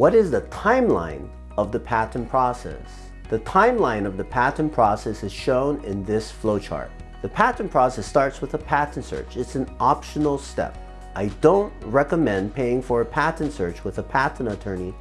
What is the timeline of the patent process? The timeline of the patent process is shown in this flowchart. The patent process starts with a patent search. It's an optional step. I don't recommend paying for a patent search with a patent attorney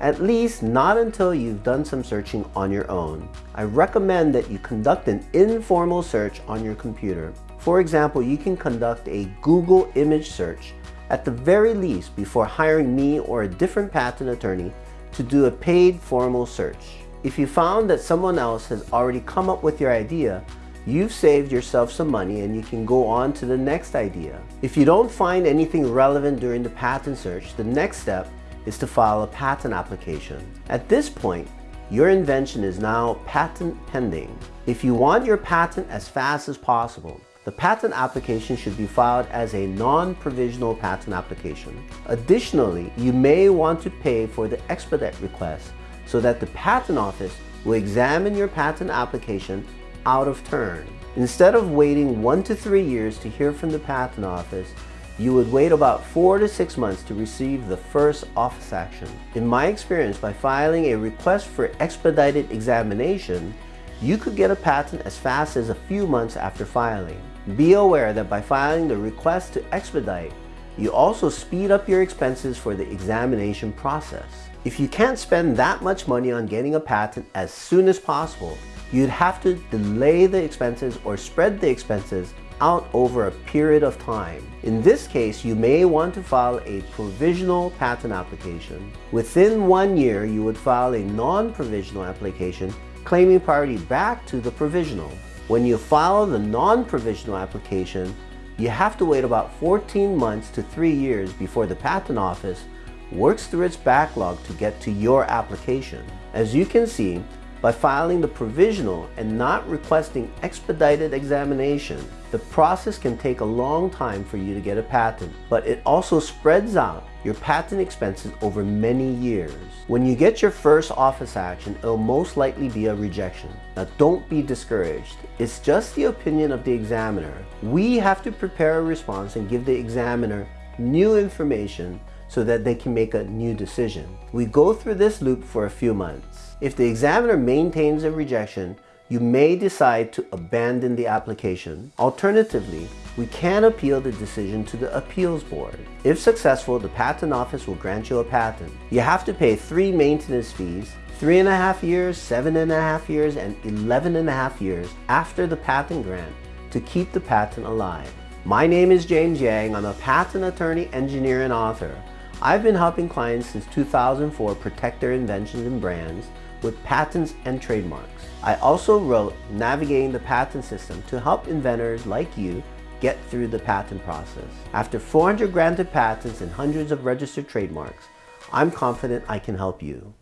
at least not until you've done some searching on your own. I recommend that you conduct an informal search on your computer. For example, you can conduct a Google image search at the very least before hiring me or a different patent attorney to do a paid formal search. If you found that someone else has already come up with your idea, you've saved yourself some money and you can go on to the next idea. If you don't find anything relevant during the patent search, the next step is to file a patent application. At this point, your invention is now patent pending. If you want your patent as fast as possible, the patent application should be filed as a non-provisional patent application. Additionally, you may want to pay for the expedite request so that the patent office will examine your patent application out of turn. Instead of waiting one to three years to hear from the patent office, you would wait about four to six months to receive the first office action. In my experience, by filing a request for expedited examination, you could get a patent as fast as a few months after filing. Be aware that by filing the request to expedite, you also speed up your expenses for the examination process. If you can't spend that much money on getting a patent as soon as possible, you'd have to delay the expenses or spread the expenses out over a period of time. In this case, you may want to file a provisional patent application. Within one year, you would file a non-provisional application claiming priority back to the provisional. When you file the non-provisional application, you have to wait about 14 months to 3 years before the Patent Office works through its backlog to get to your application. As you can see, by filing the provisional and not requesting expedited examination, the process can take a long time for you to get a patent, but it also spreads out your patent expenses over many years. When you get your first office action, it'll most likely be a rejection. Now don't be discouraged. It's just the opinion of the examiner. We have to prepare a response and give the examiner new information so that they can make a new decision. We go through this loop for a few months. If the examiner maintains a rejection, you may decide to abandon the application. Alternatively, we can appeal the decision to the appeals board. If successful, the patent office will grant you a patent. You have to pay three maintenance fees, three and a half years, seven and a half years, and 11 and a half years after the patent grant to keep the patent alive. My name is James Yang. I'm a patent attorney, engineer, and author. I've been helping clients since 2004 protect their inventions and brands with patents and trademarks. I also wrote Navigating the Patent System to help inventors like you get through the patent process. After 400 granted patents and hundreds of registered trademarks, I'm confident I can help you.